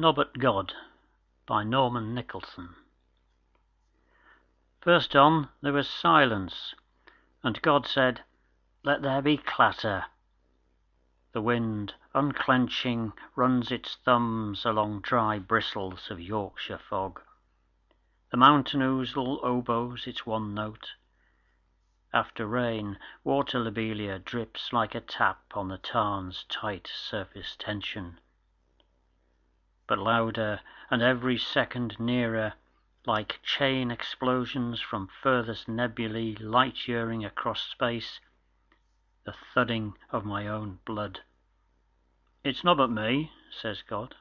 NOBBUT GOD by Norman Nicholson First on there was silence, and God said, Let there be clatter. The wind, unclenching, runs its thumbs along dry bristles of Yorkshire fog. The mountain ouzel oboes its one note. After rain, water lobelia drips like a tap on the tarn's tight surface tension. But louder, and every second nearer, like chain explosions from furthest nebulae light yearing across space, the thudding of my own blood. "It's nobbut me," says God.